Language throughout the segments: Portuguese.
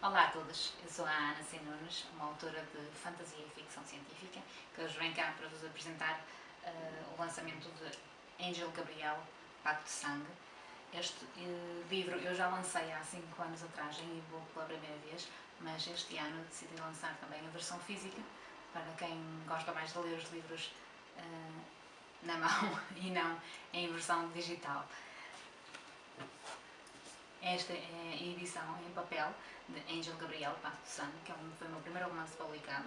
Olá a todos, eu sou a Ana C. Nunes, uma autora de fantasia e ficção científica, que hoje vem cá para vos apresentar uh, o lançamento de Angel Gabriel, Pacto de Sangue. Este uh, livro eu já lancei há 5 anos atrás em e-book pela primeira vez, mas este ano decidi lançar também a versão física, para quem gosta mais de ler os livros uh, na mão e não em versão digital. Esta é a edição em papel de Angel Gabriel Pacto de Sangue, que é foi o meu primeiro romance publicado.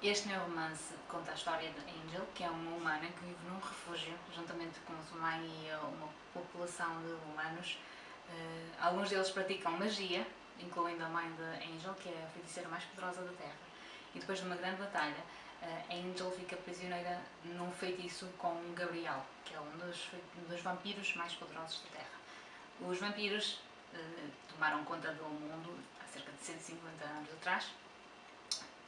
Este meu romance conta a história de Angel, que é uma humana que vive num refúgio, juntamente com sua mãe e uma população de humanos. Uh, alguns deles praticam magia, incluindo a mãe de Angel, que é a feiticeira mais poderosa da Terra. E depois de uma grande batalha, uh, Angel fica prisioneira num feitiço com Gabriel, que é um dos, um dos vampiros mais poderosos da Terra. Os vampiros eh, tomaram conta do mundo há cerca de 150 anos atrás.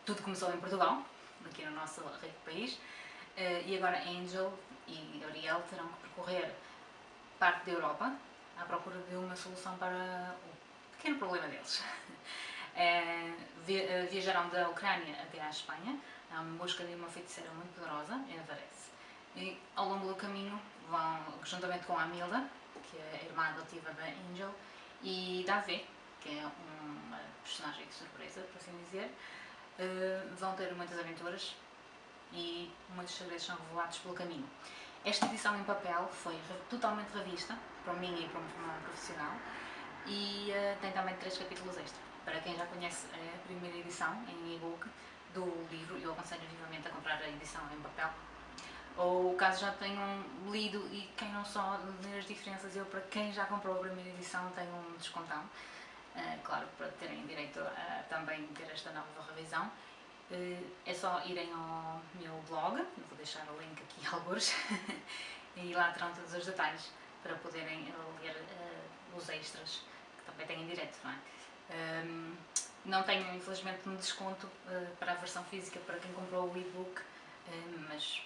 Tudo começou em Portugal, aqui no nosso rico país, eh, e agora Angel e Gabriel terão que percorrer parte da Europa à procura de uma solução para o pequeno problema deles. Eh, viajarão da Ucrânia até à Espanha, em busca de uma feiticeira muito poderosa, Everest. E ao longo do caminho vão, juntamente com a Amilda, que é a irmã adotiva da Angel, e Davi, que é uma personagem de surpresa, por assim dizer, uh, vão ter muitas aventuras e muitos segredos são revelados pelo caminho. Esta edição em papel foi totalmente revista, para mim e para uma profissional, e uh, tem também três capítulos extra. Para quem já conhece a primeira edição em e-book do livro, eu aconselho vivamente a comprar a edição em papel, ou caso já tenham lido e quem não só ler as diferenças, eu para quem já comprou a primeira edição tenho um descontão, uh, claro, para terem direito a também ter esta nova revisão. Uh, é só irem ao meu blog, vou deixar o link aqui alguns, e lá terão todos os detalhes para poderem ler uh, os extras que também têm direito, não é? Um, não tenho infelizmente um desconto para a versão física para quem comprou o e-book, mas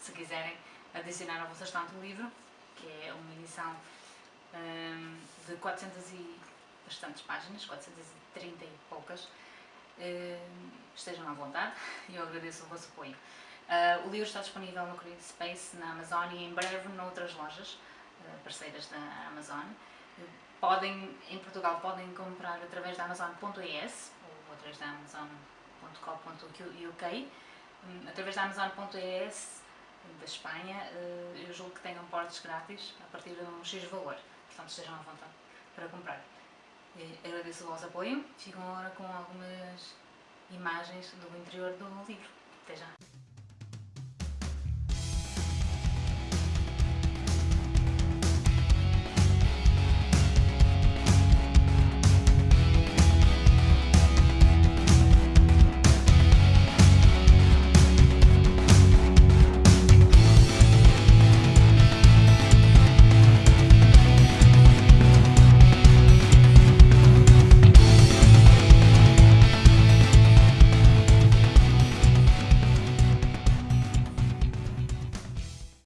se quiserem adicionar ao vosso estante o livro, que é uma edição um, de 400 e bastantes páginas, 430 e poucas, um, estejam à vontade eu agradeço o vosso apoio. Uh, o livro está disponível no Creative Space, na Amazon e em breve noutras lojas uh, parceiras da Amazon. Podem, em Portugal podem comprar através da Amazon.es ou através da Amazon.co.uk. Um, através da Amazon.es da Espanha, eh, eu julgo que tenham portes grátis a partir de um X valor, portanto estejam à vontade para comprar. Agradeço o vosso apoio, ficam agora com algumas imagens do interior do livro. Até já!